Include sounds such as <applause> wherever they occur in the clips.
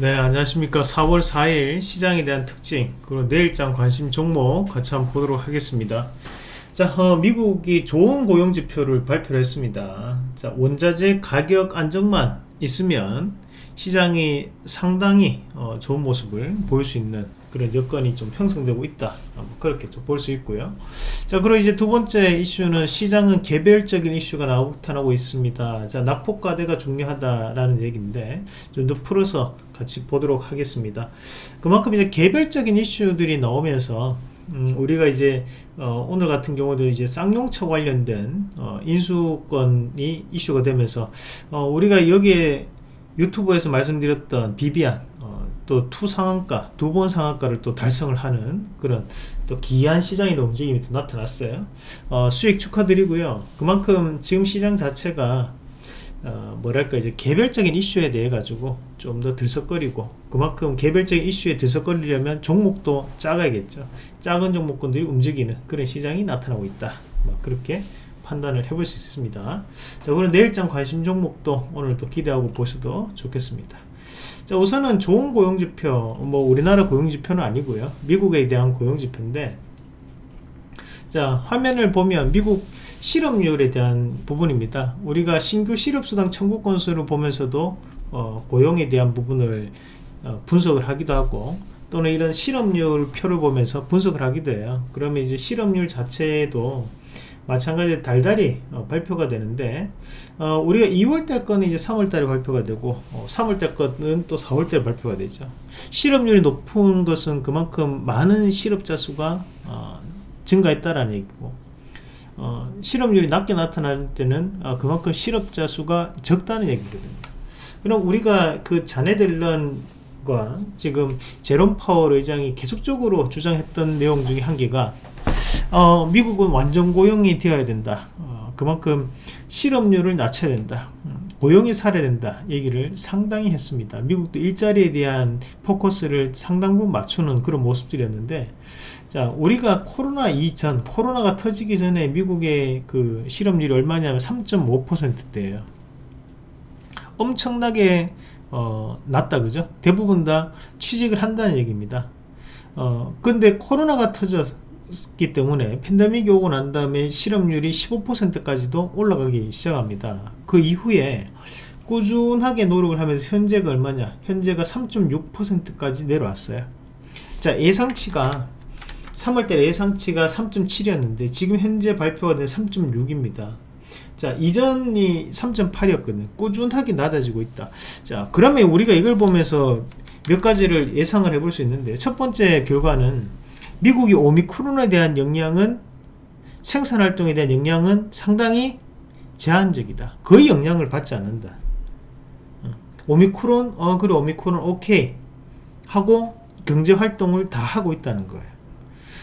네 안녕하십니까. 4월 4일 시장에 대한 특징 그리고 내일장 관심 종목 같이 한번 보도록 하겠습니다. 자 어, 미국이 좋은 고용지표를 발표를 했습니다. 자 원자재 가격 안정만 있으면 시장이 상당히 어, 좋은 모습을 보일 수 있는 그런 여건이 좀 형성되고 있다. 그렇게 좀 볼 수 있고요. 자 그리고 이제 두 번째 이슈는 시장은 개별적인 이슈가 나타나고 있습니다. 자 낙폭과대가 중요하다라는 얘기인데 좀 더 풀어서 같이 보도록 하겠습니다. 그만큼 이제 개별적인 이슈들이 나오면서 음, 우리가 이제 어, 오늘 같은 경우도 이제 쌍용차 관련된 어, 인수권이 이슈가 되면서 어, 우리가 여기에 유튜브에서 말씀드렸던 비비안 어, 또 two 상한가 두 번 상한가를 또 달성을 하는 그런 또 기이한 시장의 움직임이 또 나타났어요. 어, 수익 축하드리고요. 그만큼 지금 시장 자체가 어, 뭐랄까 이제 개별적인 이슈에 대해 가지고 좀 더 들썩거리고 그만큼 개별적인 이슈에 들썩거리려면 종목도 작아야겠죠. 작은 종목군들이 움직이는 그런 시장이 나타나고 있다. 뭐 그렇게 판단을 해볼 수 있습니다. 자 그럼 내일장 관심 종목도 오늘 또 기대하고 보셔도 좋겠습니다 자 우선은 좋은 고용지표 뭐 우리나라 고용지표는 아니고요. 미국에 대한 고용지표인데 자 화면을 보면 미국 실업률에 대한 부분입니다. 우리가 신규 실업수당 청구 건수를 보면서도 어, 고용에 대한 부분을 어, 분석을 하기도 하고 또는 이런 실업률 표를 보면서 분석을 하기도 해요. 그러면 이제 실업률 자체도 마찬가지로 달달이 어, 발표가 되는데 어, 우리가 2월달 거는 이제 3월달에 발표가 되고 어, 3월달 거는 또 4월달에 발표가 되죠. 실업률이 높은 것은 그만큼 많은 실업자 수가 어, 증가했다라는 얘기고 어, 실업률이 낮게 나타날 때는 어, 그만큼 실업자 수가 적다는 얘기거든요. 그럼 우리가 그 자네들런과 지금 제롬 파월 의장이 계속적으로 주장했던 내용 중에 한 개가 어, 미국은 완전 고용이 되어야 된다. 어, 그만큼 실업률을 낮춰야 된다. 음, 고용이 살아야 된다. 얘기를 상당히 했습니다. 미국도 일자리에 대한 포커스를 상당 부분 맞추는 그런 모습들이었는데 자 우리가 코로나 이전 코로나가 터지기 전에 미국의 그 실업률이 얼마냐면 3.5%대예요. 엄청나게 어, 낮다 그죠? 대부분 다 취직을 한다는 얘기입니다. 어, 근데 코로나가 터졌 기 때문에 팬데믹이 오고 난 다음에 실업률이 15%까지도 올라가기 시작합니다. 그 이후에 꾸준하게 노력을 하면서 현재가 얼마냐? 현재가 3.6%까지 내려왔어요. 자 예상치가 3월달 예상치가 3.7이었는데 지금 현재 발표가 된 3.6입니다. 자 이전이 3.8이었거든요. 꾸준하게 낮아지고 있다. 자 그러면 우리가 이걸 보면서 몇 가지를 예상을 해볼 수 있는데 첫 번째 결과는 미국이 오미크론에 대한 영향은 생산활동에 대한 영향은 상당히 제한적이다. 거의 영향을 받지 않는다. 어, 오미크론 어 그래 오미크론 오케이 하고 경제활동을 다 하고 있다는 거예요.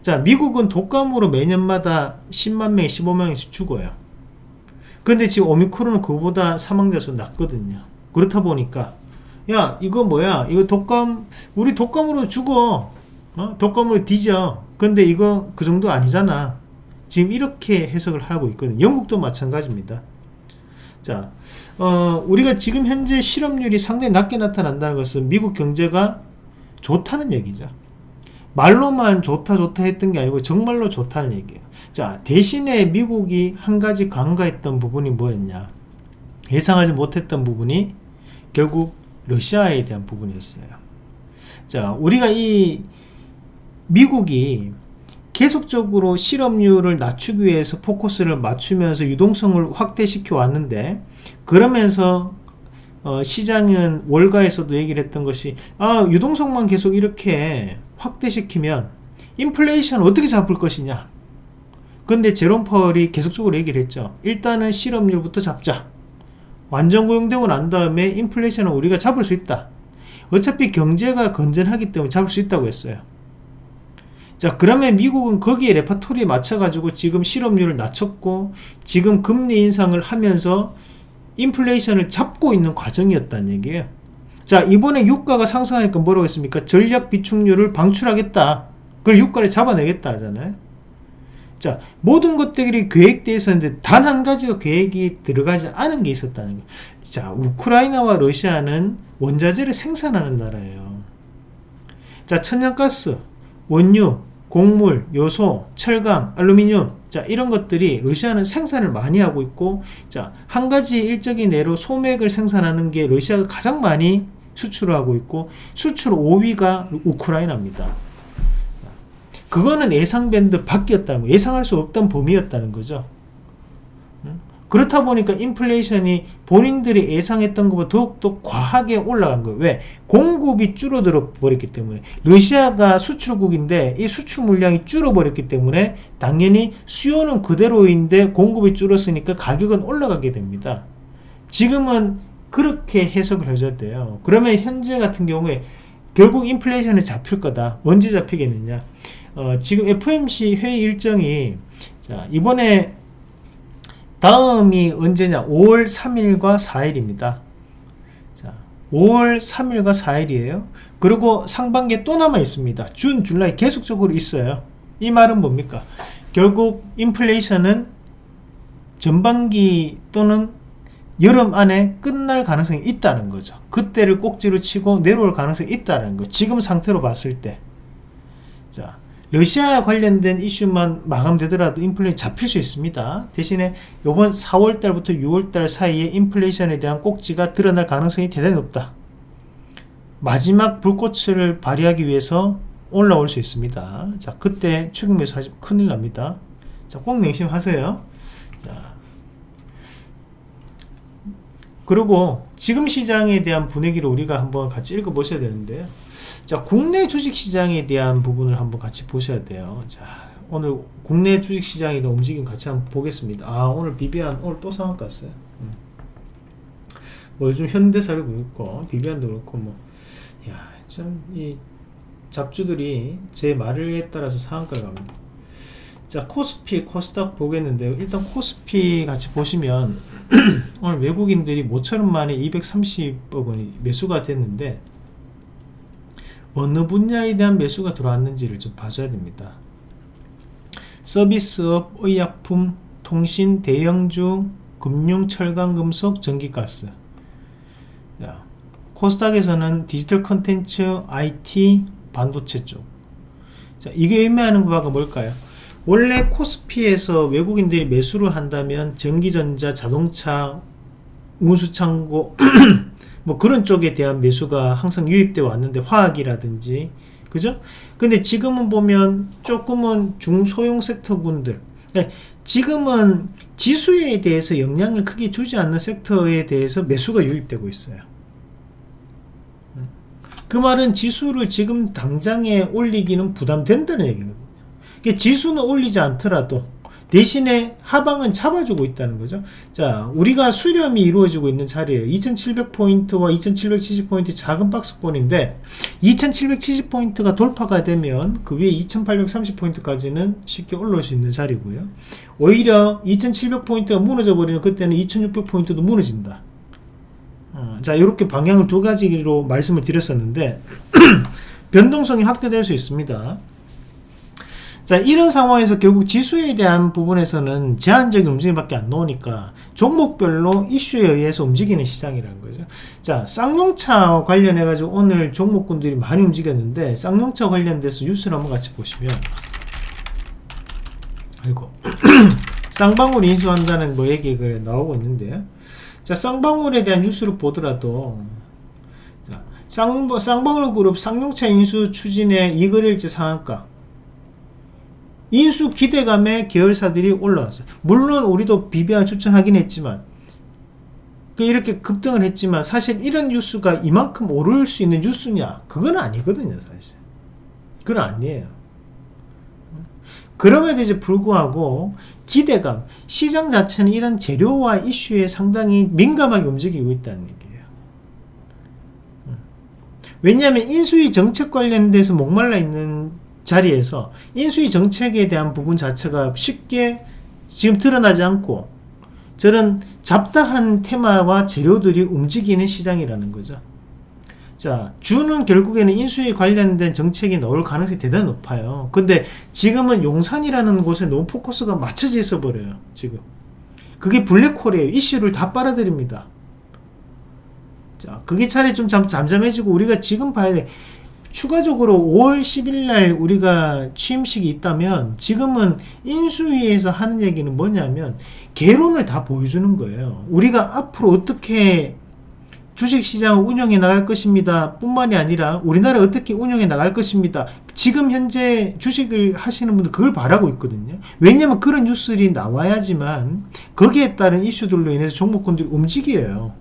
자 미국은 독감으로 매년마다 10만 명 15명씩 죽어요. 근데 지금 오미크론은 그보다 사망자 수 낮거든요. 그렇다 보니까 야 이거 뭐야? 이거 독감 우리 독감으로 죽어 어? 독감으로 뒤져. 근데 이거 그 정도 아니잖아. 지금 이렇게 해석을 하고 있거든요 영국도 마찬가지입니다. 자 어, 우리가 지금 현재 실업률이 상당히 낮게 나타난다는 것은 미국 경제가 좋다는 얘기죠. 말로만 좋다 좋다 했던 게 아니고 정말로 좋다는 얘기예요. 자 대신에 미국이 한 가지 간과했던 부분이 뭐였냐? 예상하지 못했던 부분이 결국 러시아에 대한 부분이었어요. 자 우리가 이 미국이 계속적으로 실업률을 낮추기 위해서 포커스를 맞추면서 유동성을 확대시켜 왔는데 그러면서 어, 시장은 월가에서도 얘기를 했던 것이 아 유동성만 계속 이렇게 확대시키면 인플레이션 어떻게 잡을 것이냐. 근데 제롬 파월이 계속적으로 얘기를 했죠. 일단은 실업률부터 잡자. 완전 고용되고 난 다음에 인플레이션은 우리가 잡을 수 있다. 어차피 경제가 건전하기 때문에 잡을 수 있다고 했어요 자 그러면 미국은 거기에 레파토리에 맞춰 가지고 지금 실업률을 낮췄고 지금 금리 인상을 하면서 인플레이션을 잡고 있는 과정이었다는 얘기예요. 자 이번에 유가가 상승하니까 뭐라고 했습니까? 전략 비축률을 방출하겠다. 그걸 유가를 잡아내겠다 하잖아요. 자, 모든 것들이 계획되어 있었는데 단 한 가지가 계획이 들어가지 않은 게 있었다는 거예요. 자, 우크라이나와 러시아는 원자재를 생산하는 나라예요. 자, 천연가스, 원유, 곡물, 요소, 철강, 알루미늄, 자, 이런 것들이 러시아는 생산을 많이 하고 있고, 자, 한 가지 일적인 예로 소맥을 생산하는 게 러시아가 가장 많이 수출을 하고 있고, 수출 5위가 우크라이나입니다. 그거는 예상 밴드 밖이었다는 거, 예상할 수 없던 범위였다는 거죠. 그렇다 보니까 인플레이션이 본인들이 예상했던 것보다 더욱더 과하게 올라간 거예요. 왜? 공급이 줄어들어 버렸기 때문에. 러시아가 수출국인데 이 수출 물량이 줄어버렸기 때문에 당연히 수요는 그대로인데 공급이 줄었으니까 가격은 올라가게 됩니다. 지금은 그렇게 해석을 돼요. 그러면 현재 같은 경우에 결국 인플레이션이 잡힐 거다. 언제 잡히겠느냐? 어, 지금 FMC 회의 일정이 자, 이번에 다음이 언제냐? 5월 3일과 4일입니다. 자 5월 3일과 4일이에요. 그리고 상반기에 또 남아 있습니다. 준, 줄라이 계속적으로 있어요. 이 말은 뭡니까? 결국 인플레이션은 전반기 또는 여름 안에 끝날 가능성이 있다는 거죠. 그때를 꼭지로 치고 내려올 가능성이 있다는 거. 지금 상태로 봤을 때. 자, 러시아 관련된 이슈만 마감되더라도 인플레이션 잡힐 수 있습니다. 대신에 이번 4월달부터 6월달 사이에 인플레이션에 대한 꼭지가 드러날 가능성이 대단히 높다. 마지막 불꽃을 발휘하기 위해서 올라올 수 있습니다. 자, 그때 추격 매수 하시면 큰일 납니다. 자, 꼭 명심하세요. 자, 그리고 지금 시장에 대한 분위기를 우리가 한번 같이 읽어보셔야 되는데요. 자 국내 주식시장에 대한 부분을 한번 같이 보셔야 돼요. 자 오늘 국내 주식시장의 움직임 같이 한번 보겠습니다. 아 오늘 비비안 오늘 또 상한 갔어요. 음. 뭐 요즘 현대사를 그렇고 비비안도 그렇고 뭐 야 참 이 잡주들이 제 말에 따라서 상한가를 갑니다. 자 코스피 코스닥 보겠는데요. 일단 코스피 같이 보시면 <clears throat> 오늘 외국인들이 모처럼 만에 230억 원이 매수가 됐는데 어느 분야에 대한 매수가 들어왔는지를 좀 봐줘야 됩니다. 서비스업, 의약품, 통신, 대형주, 금융, 철강, 금속, 전기가스 자, 코스닥에서는 디지털 컨텐츠, IT, 반도체 쪽 자, 이게 의미하는 바가 뭘까요? 원래 코스피에서 외국인들이 매수를 한다면 전기전자, 자동차, 운수창고 <clears throat> 뭐 그런 쪽에 대한 매수가 항상 유입되어 왔는데 화학이라든지 그죠? 근데 지금은 보면 조금은 중소형 섹터군들 그러니까 지금은 지수에 대해서 영향을 크게 주지 않는 섹터에 대해서 매수가 유입되고 있어요 그 말은 지수를 지금 당장에 올리기는 부담된다는 얘기거든요 그러니까 지수는 올리지 않더라도 대신에 하방은 잡아주고 있다는 거죠. 자, 우리가 수렴이 이루어지고 있는 자리에요. 2700포인트와 2770포인트 작은 박스권인데 2770포인트가 돌파가 되면 그 위에 2830포인트까지는 쉽게 올라올 수 있는 자리고요. 오히려 2700포인트가 무너져 버리는 그때는 2600포인트도 무너진다. 어, 자, 이렇게 방향을 두 가지로 말씀을 드렸었는데 <clears throat> 변동성이 확대될 수 있습니다. 자 이런 상황에서 결국 지수에 대한 부분에서는 제한적인 움직임밖에 안 나오니까 종목별로 이슈에 의해서 움직이는 시장이라는 거죠. 자 쌍용차 관련해 가지고 오늘 종목군들이 많이 움직였는데 쌍용차 관련돼서 뉴스를 한번 같이 보시면. 아이고. <clears throat> 쌍방울 인수한다는 뭐 얘기가 나오고 있는데요 자 쌍방울에 대한 뉴스를 보더라도. 자, 쌍, 쌍방울 그룹 쌍용차 인수 추진에 이거일지 상한가 인수 기대감에 계열사들이 올라왔어요. 물론 우리도 BBR 추천하긴 했지만 그 이렇게 급등을 했지만 사실 이런 뉴스가 이만큼 오를 수 있는 뉴스냐? 그건 아니거든요 사실. 그건 아니에요. 그럼에도 이제 불구하고 기대감 시장 자체는 이런 재료와 이슈에 상당히 민감하게 움직이고 있다는 얘기예요. 왜냐하면 인수위 정책 관련돼서 목말라 있는 자리에서 인수위 정책에 대한 부분 자체가 쉽게 지금 드러나지 않고 저런 잡다한 테마와 재료들이 움직이는 시장이라는 거죠. 자, 주는 결국에는 인수위 관련된 정책이 나올 가능성이 대단히 높아요. 근데 지금은 용산이라는 곳에 너무 포커스가 맞춰져 있어 버려요. 지금. 그게 블랙홀이에요. 이슈를 다 빨아들입니다. 자, 그게 차라리 좀 잠, 잠잠해지고 우리가 지금 봐야 돼. 추가적으로 5월 10일 날 우리가 취임식이 있다면 지금은 인수위에서 하는 얘기는 뭐냐면 개론을 다 보여주는 거예요. 우리가 앞으로 어떻게 주식시장을 운영해 나갈 것입니다. 뿐만이 아니라 우리나라 어떻게 운영해 나갈 것입니다. 지금 현재 주식을 하시는 분들 그걸 바라고 있거든요. 왜냐하면 그런 뉴스들이 나와야지만 거기에 따른 이슈들로 인해서 종목군들이 움직여요.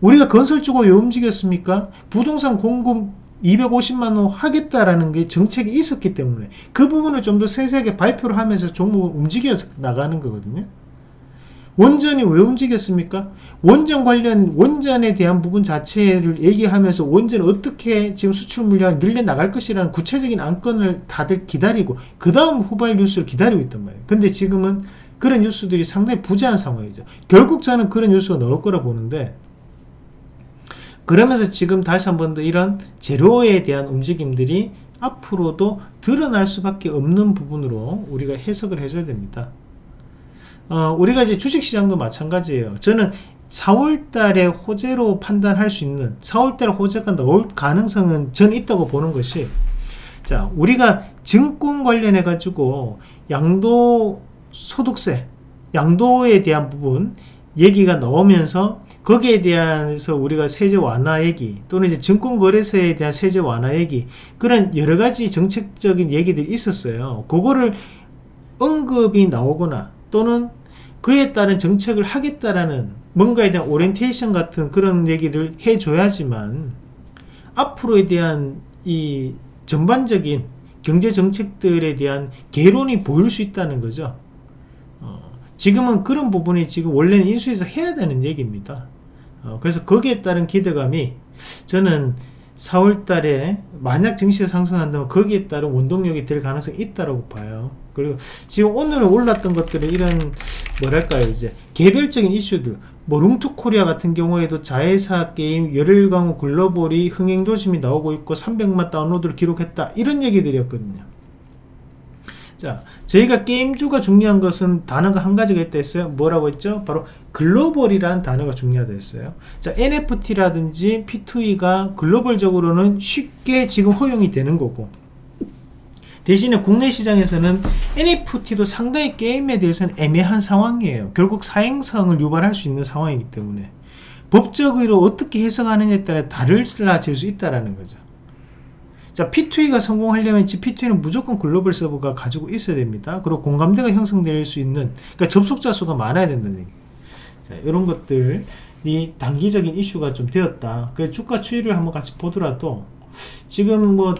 우리가 건설주가 왜 움직였습니까? 부동산 공급 250만 원 하겠다라는 게 정책이 있었기 때문에 그 부분을 좀 더 세세하게 발표를 하면서 종목을 움직여 나가는 거거든요. 원전이 왜 움직였습니까? 원전 관련 원전에 대한 부분 자체를 얘기하면서 원전을 어떻게 지금 수출 물량을 늘려 나갈 것이라는 구체적인 안건을 다들 기다리고 그 다음 후발 뉴스를 기다리고 있단 말이에요. 근데 지금은 그런 뉴스들이 상당히 부재한 상황이죠. 결국 저는 그런 뉴스가 나올 거라 보는데 그러면서 지금 다시 한 번 더 이런 재료에 대한 움직임들이 앞으로도 드러날 수밖에 없는 부분으로 우리가 해석을 해줘야 됩니다. 어, 우리가 이제 주식시장도 마찬가지예요. 저는 4월달에 호재로 판단할 수 있는 4월달 호재가 나올 가능성은 전 있다고 보는 것이 자 우리가 증권 관련해 가지고 양도 소득세 양도에 대한 부분 얘기가 나오면서 거기에 대해서 우리가 세제 완화 얘기 또는 이제 증권거래소에 대한 세제 완화 얘기 그런 여러 가지 정책적인 얘기들이 있었어요. 그거를 언급이 나오거나 또는 그에 따른 정책을 하겠다라는 뭔가에 대한 오리엔테이션 같은 그런 얘기를 해줘야지만 앞으로에 대한 이 전반적인 경제 정책들에 대한 개론이 보일 수 있다는 거죠. 어, 지금은 그런 부분이 지금 원래는 인수에서 해야 되는 얘기입니다. 어, 그래서 거기에 따른 기대감이 저는 4월 달에 만약 증시가 상승한다면 거기에 따른 원동력이 될 가능성이 있다고 봐요. 그리고 지금 오늘 올랐던 것들은 이런 뭐랄까요 이제 개별적인 이슈들 뭐 룽투코리아 같은 경우에도 자회사 게임 열일광 글로벌이 흥행 조짐이 나오고 있고 300만 다운로드를 기록했다 이런 얘기들이었거든요. 자, 저희가 게임주가 중요한 것은 단어가 한 가지가 있다 했어요. 뭐라고 했죠? 바로 글로벌이라는 단어가 중요하다 했어요. 자, NFT라든지 P2E가 글로벌적으로는 쉽게 지금 허용이 되는 거고 대신에 국내 시장에서는 NFT도 상당히 게임에 대해서는 애매한 상황이에요. 결국 사행성을 유발할 수 있는 상황이기 때문에 법적으로 어떻게 해석하느냐에 따라 달라질 수 있다는 거죠. 자, P2E가 성공하려면 P2E는 무조건 글로벌 서버가 가지고 있어야 됩니다. 그리고 공감대가 형성될 수 있는, 그러니까 접속자 수가 많아야 된다는 얘기. 자, 이런 것들이 단기적인 이슈가 좀 되었다. 그 주가 추이를 한번 같이 보더라도 지금 뭐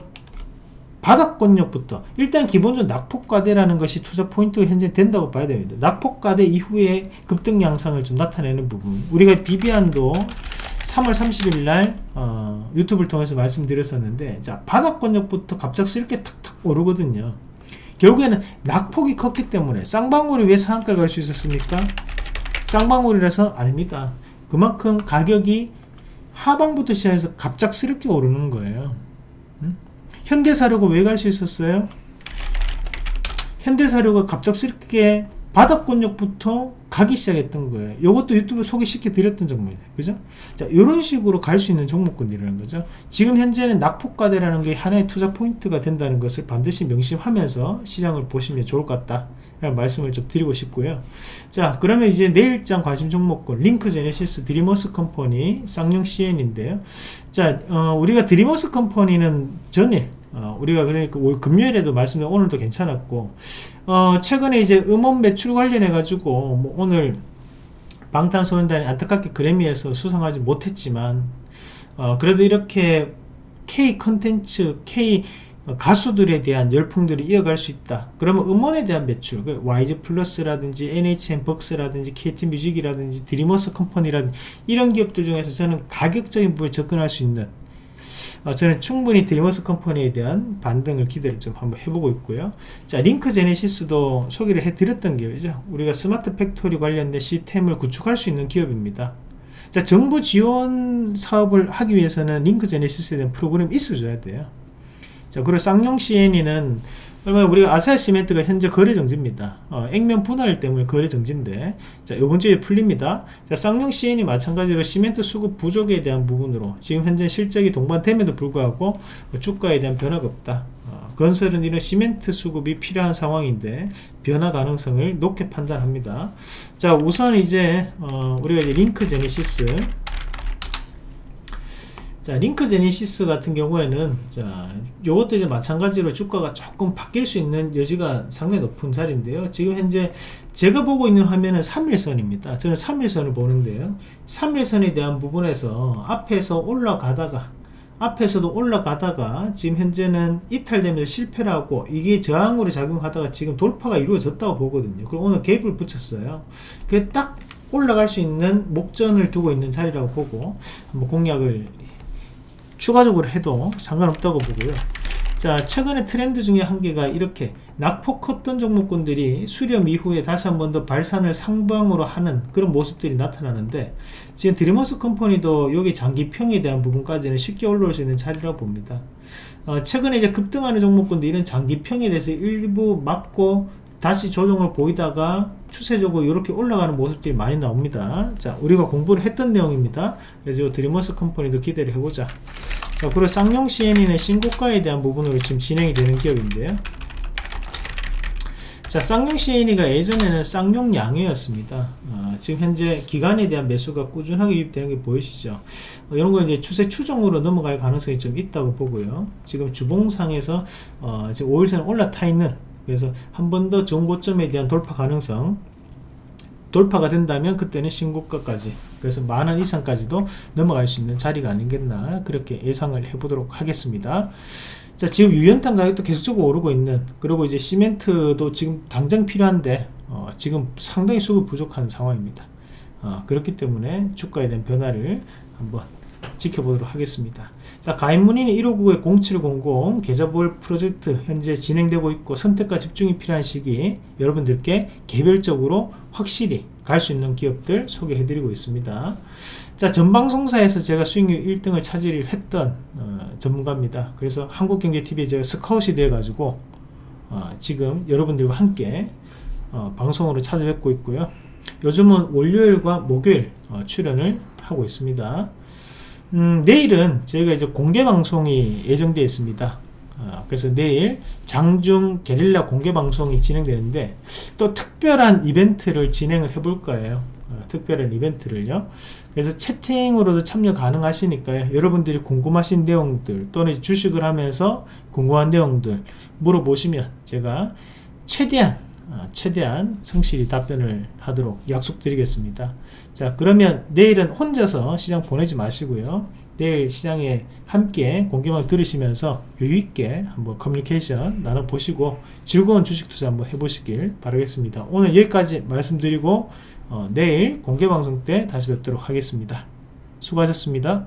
바닥권역부터 일단 기본적으로 낙폭과대라는 것이 투자 포인트가 현재 된다고 봐야 됩니다. 낙폭과대 이후에 급등 양상을 좀 나타내는 부분. 우리가 비비안도 3월 30일 날 어, 유튜브를 통해서 말씀드렸었는데 자 바닥권역부터 갑작스럽게 탁탁 오르거든요. 결국에는 낙폭이 컸기 때문에 쌍방울이 왜 상한가를 갈 수 있었습니까? 쌍방울이라서 아닙니다. 그만큼 가격이 하방부터 시작해서 갑작스럽게 오르는 거예요. 현대사료가 왜 갈 수 있었어요? 현대사료가 갑작스럽게 바닥권역부터 가기 시작했던 거예요. 이것도 유튜브 소개시켜 드렸던 종목이에요. 그죠? 자, 이런 식으로 갈 수 있는 종목군이라는 거죠. 지금 현재는 낙폭과대라는 게 하나의 투자 포인트가 된다는 것을 반드시 명심하면서 시장을 보시면 좋을 것 같다. 라는 말씀을 좀 드리고 싶고요. 자, 그러면 이제 내일장 관심 종목군, 링크 제네시스 드림어스컴퍼니, 쌍용C&E인데요. 자, 어, 우리가 드림어스컴퍼니는 전일, 어, 우리가 그러니까 올 금요일에도 말씀드린 오늘도 괜찮았고 어, 최근에 이제 음원 매출 관련해 가지고 뭐 오늘 방탄소년단이 안타깝게 그래미에서 수상하지 못했지만 어, 그래도 이렇게 K 컨텐츠 K 가수들에 대한 열풍들이 이어갈 수 있다. 그러면 음원에 대한 매출, 그 YG 플러스라든지 NHN 벅스라든지 KT 뮤직이라든지 드림어스컴퍼니라든지 이런 기업들 중에서 저는 가격적인 부분에 접근할 수 있는 어, 저는 충분히 드림어스컴퍼니에 대한 반등을 기대를 좀 한번 해보고 있고요. 자, 링크 제네시스도 소개를 해드렸던 기업이죠. 우리가 스마트 팩토리 관련된 시스템을 구축할 수 있는 기업입니다. 자 정부 지원 사업을 하기 위해서는 링크 제네시스에 대한 프로그램이 있어줘야 돼요 자 그리고 쌍용 CN이는 그러면 우리가 아세아 시멘트가 현재 거래 정지입니다. 어, 액면 분할 때문에 거래 정지인데 자 이번 주에 풀립니다. 자 쌍용 CN이 마찬가지로 시멘트 수급 부족에 대한 부분으로 지금 현재 실적이 동반됨에도 불구하고 주가에 대한 변화가 없다. 어, 건설은 이런 시멘트 수급이 필요한 상황인데 변화 가능성을 높게 판단합니다. 자 우선 이제 어, 우리가 이제 링크 제네시스 자 링크 제니시스 같은 경우에는 자 요것도 이제 마찬가지로 주가가 조금 바뀔 수 있는 여지가 상당히 높은 자리인데요. 지금 현재 제가 보고 있는 화면은 3일선입니다. 저는 3일선을 보는데요. 3일선에 대한 부분에서 앞에서 올라가다가 앞에서도 올라가다가 지금 현재는 이탈되면서 실패를 하고 이게 저항으로 작용하다가 지금 돌파가 이루어졌다고 보거든요. 그리고 오늘 갭을 붙였어요. 그게 딱 올라갈 수 있는 목전을 두고 있는 자리라고 보고 한번 공략을 추가적으로 해도 상관없다고 보고요. 자 최근의 트렌드 중에 한 개가 이렇게 낙폭 컸던 종목군들이 수렴 이후에 다시 한 번 더 발산을 상방으로 하는 그런 모습들이 나타나는데 지금 드리머스 컴퍼니도 여기 장기평에 대한 부분까지는 쉽게 올라올 수 있는 자리라고 봅니다. 어, 최근에 이제 급등하는 종목군들 이런 장기평에 대해서 일부 맞고 다시 조정을 보이다가 추세적으로 이렇게 올라가는 모습들이 많이 나옵니다. 자 우리가 공부를 했던 내용입니다. 그래서 드리머스 컴퍼니도 기대를 해보자. 자 그리고 쌍용 CN이는 신고가에 대한 부분으로 지금 진행이 되는 기업인데요. 자 쌍용 CN이가 예전에는 쌍용 양회였습니다. 어, 지금 현재 기간에 대한 매수가 꾸준하게 유입되는 게 보이시죠? 어, 이런 거 이제 추세 추종으로 넘어갈 가능성이 좀 있다고 보고요. 지금 주봉상에서 어, 지금 5일선 올라타 있는 그래서 한 번더 좋은 고점에 대한 돌파 가능성 돌파가 된다면 그때는 신고가까지 그래서 만원 이상까지도 넘어갈 수 있는 자리가 아니겠나 그렇게 예상을 해보도록 하겠습니다 자 지금 유연탄 가격도 계속적으로 오르고 있는 그리고 이제 시멘트도 지금 당장 필요한데 어, 지금 상당히 수급 부족한 상황입니다 어, 그렇기 때문에 주가에 대한 변화를 한번 지켜보도록 하겠습니다. 자, 가입 문의는 159-0700 계좌보월 프로젝트 현재 진행되고 있고 선택과 집중이 필요한 시기 여러분들께 개별적으로 확실히 갈 수 있는 기업들 소개해드리고 있습니다. 자, 전방송사에서 제가 수익률 1등을 차지를 했던 어, 전문가입니다. 그래서 한국경제TV에 제가 스카웃이 돼가지고 어, 지금 여러분들과 함께 어, 방송으로 찾아뵙고 있고요. 요즘은 월요일과 목요일 어, 출연을 하고 있습니다. 음, 내일은 저희가 이제 공개 방송이 예정되어 있습니다. 어, 그래서 내일 장중 게릴라 공개 방송이 진행되는데 또 특별한 이벤트를 진행을 해 볼 거예요. 어, 특별한 이벤트를요. 그래서 채팅으로도 참여 가능하시니까요. 여러분들이 궁금하신 내용들 또는 주식을 하면서 궁금한 내용들 물어보시면 제가 최대한 어, 최대한 성실히 답변을 하도록 약속드리겠습니다. 자 그러면 내일은 혼자서 시장 보내지 마시고요. 내일 시장에 함께 공개만 들으시면서 여유있게 한번 커뮤니케이션 나눠보시고 즐거운 주식 투자 한번 해보시길 바라겠습니다. 오늘 여기까지 말씀드리고 어, 내일 공개방송 때 다시 뵙도록 하겠습니다. 수고하셨습니다.